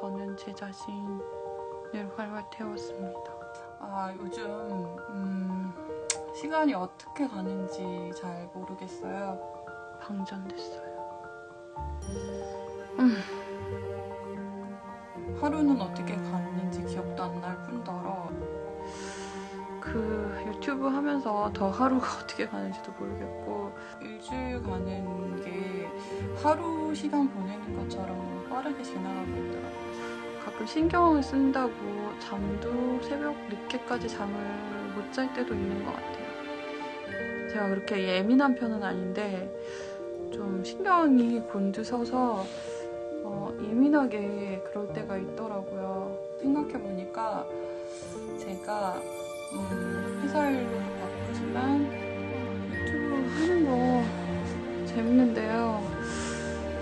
저는 제 자신을 활활 태웠습니다. 아 요즘 음, 시간이 어떻게 가는지 잘 모르겠어요. 방전됐어요. 음. 하루는 어떻게 갔는지 기억도 안 날 뿐더러 그 유튜브 하면서 더 하루가 어떻게 가는지도 모르겠고 일주일 가는 게 하루 시간 보내는 것처럼 빠르게 지나가고 있더라고요. 가끔 신경을 쓴다고 잠도 새벽 늦게까지 잠을 못 잘 때도 있는 것 같아요. 제가 그렇게 예민한 편은 아닌데 좀 신경이 곤두서서 어, 예민하게 그럴 때가 있더라고요. 생각해보니까 제가 음, 회사 일로도 바쁘지만 유튜브 하는 거 재밌는데요.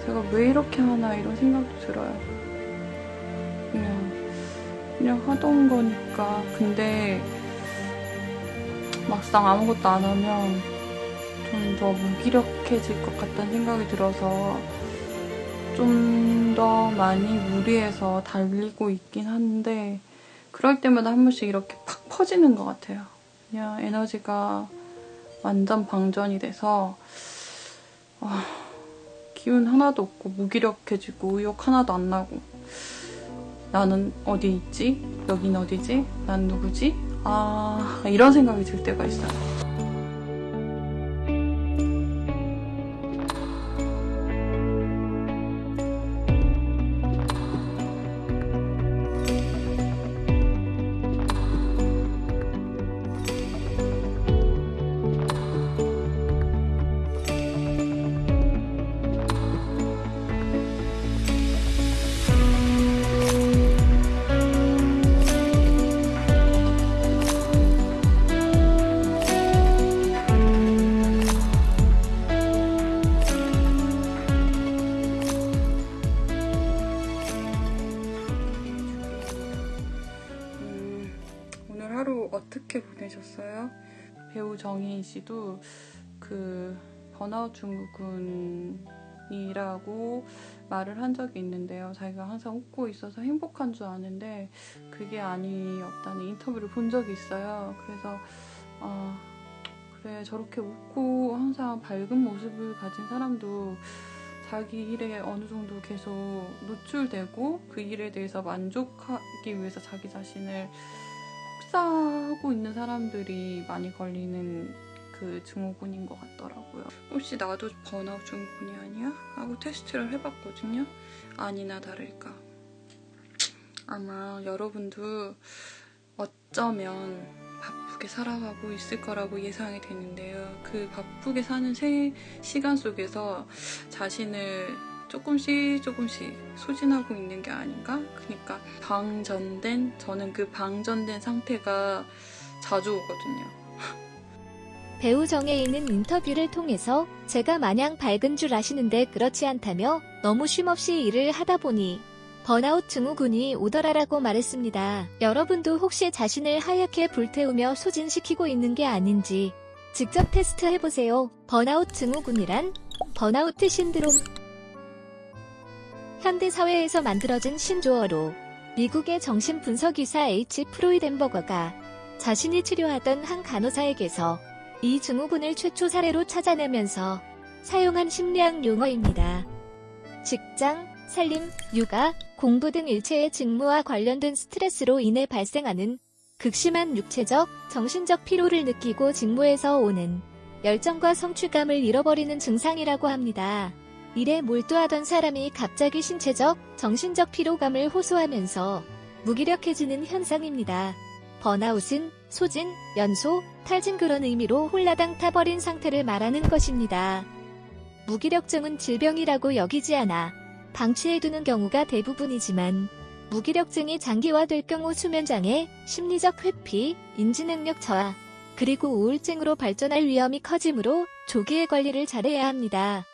제가 왜 이렇게 하나 이런 생각도 들어요. 그냥 하던 거니까. 근데 막상 아무것도 안 하면 좀 더 무기력해질 것 같다는 생각이 들어서 좀 더 많이 무리해서 달리고 있긴 한데 그럴 때마다 한 번씩 이렇게 팍 퍼지는 것 같아요. 그냥 에너지가 완전 방전이 돼서 어, 기운 하나도 없고 무기력해지고 의욕 하나도 안 나고 나는 어디 있지? 여긴 어디지? 난 누구지? 아 이런 생각이 들 때가 있어요. 정희인 씨도 그 번아웃 증후군이라고 말을 한 적이 있는데요. 자기가 항상 웃고 있어서 행복한 줄 아는데 그게 아니었다는 인터뷰를 본 적이 있어요. 그래서 아 그래 저렇게 웃고 항상 밝은 모습을 가진 사람도 자기 일에 어느 정도 계속 노출되고 그 일에 대해서 만족하기 위해서 자기 자신을 혹사하고 있는 사람들이 많이 걸리는 그 증후군인 것 같더라고요. 혹시 나도 번아웃 증후군이 아니야? 하고 테스트를 해봤거든요. 아니나 다를까. 아마 여러분도 어쩌면 바쁘게 살아가고 있을 거라고 예상이 되는데요. 그 바쁘게 사는 세 시간 속에서 자신을 조금씩 조금씩 소진하고 있는 게 아닌가? 그러니까 방전된 저는 그 방전된 상태가 자주 오거든요. 배우 정혜인은 인터뷰를 통해서 제가 마냥 밝은 줄 아시는데 그렇지 않다며 너무 쉼없이 일을 하다 보니 번아웃 증후군이 오더라라고 말했습니다. 여러분도 혹시 자신을 하얗게 불태우며 소진시키고 있는 게 아닌지 직접 테스트 해보세요. 번아웃 증후군이란 번아우트 신드롬 현대사회에서 만들어진 신조어로 미국의 정신분석의사 H. 프로이덴버거가 자신이 치료하던 한 간호사에게서 이 증후군을 최초 사례로 찾아내면서 사용한 심리학 용어입니다. 직장, 살림, 육아, 공부 등 일체의 직무와 관련된 스트레스로 인해 발생하는 극심한 육체적, 정신적 피로를 느끼고 직무에서 오는 열정과 성취감을 잃어버리는 증상이라고 합니다. 일에 몰두하던 사람이 갑자기 신체적, 정신적 피로감을 호소하면서 무기력해지는 현상입니다. 번아웃은 소진, 연소, 탈진 그런 의미로 홀라당 타버린 상태를 말하는 것입니다. 무기력증은 질병이라고 여기지 않아 방치해두는 경우가 대부분이지만 무기력증이 장기화될 경우 수면장애, 심리적 회피, 인지능력 저하, 그리고 우울증으로 발전할 위험이 커지므로 조기에 관리를 잘해야 합니다.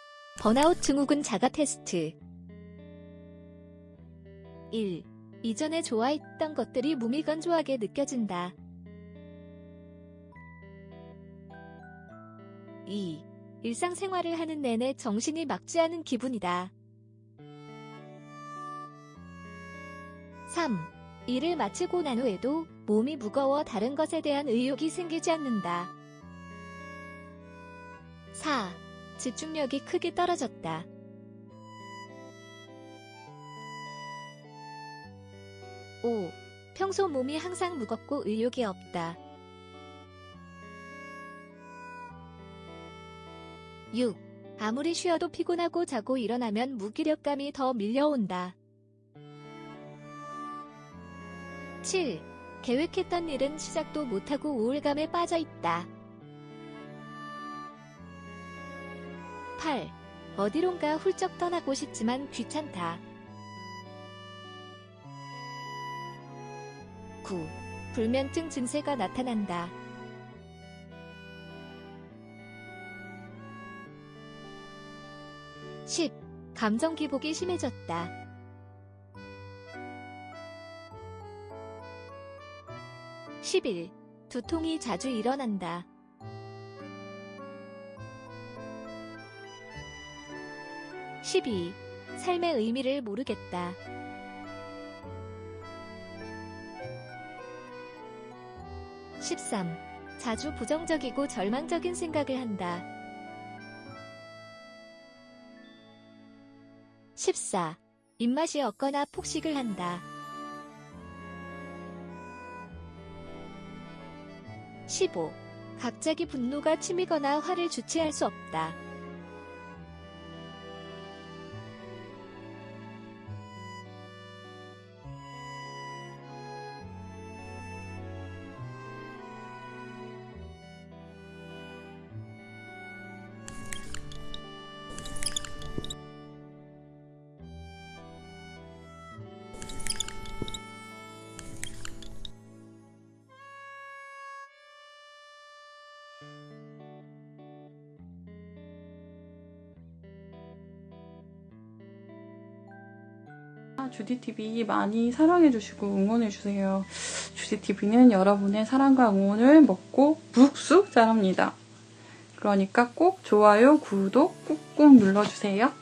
번아웃 증후군 자가 테스트 1. 이전에 좋아했던 것들이 무미건조하게 느껴진다. 2. 일상생활을 하는 내내 정신이 막지 않은 기분이다. 3. 일을 마치고 난 후에도 몸이 무거워 다른 것에 대한 의욕이 생기지 않는다. 4. 집중력이 크게 떨어졌다. 5. 평소 몸이 항상 무겁고 의욕이 없다. 6. 아무리 쉬어도 피곤하고 자고 일어나면 무기력감이 더 밀려온다. 7. 계획했던 일은 시작도 못하고 우울감에 빠져 있다. 8. 어디론가 훌쩍 떠나고 싶지만 귀찮다. 9. 불면증 증세가 나타난다. 10. 감정 기복이 심해졌다. 11. 두통이 자주 일어난다. 12. 삶의 의미를 모르겠다. 13. 자주 부정적이고 절망적인 생각을 한다. 14. 입맛이 없거나 폭식을 한다. 15. 갑자기 분노가 치미거나 화를 주체할 수 없다. 주디TV 많이 사랑해주시고 응원해주세요. 주디TV는 여러분의 사랑과 응원을 먹고 묵쑥 자랍니다. 그러니까 꼭 좋아요, 구독 꾹꾹 눌러주세요.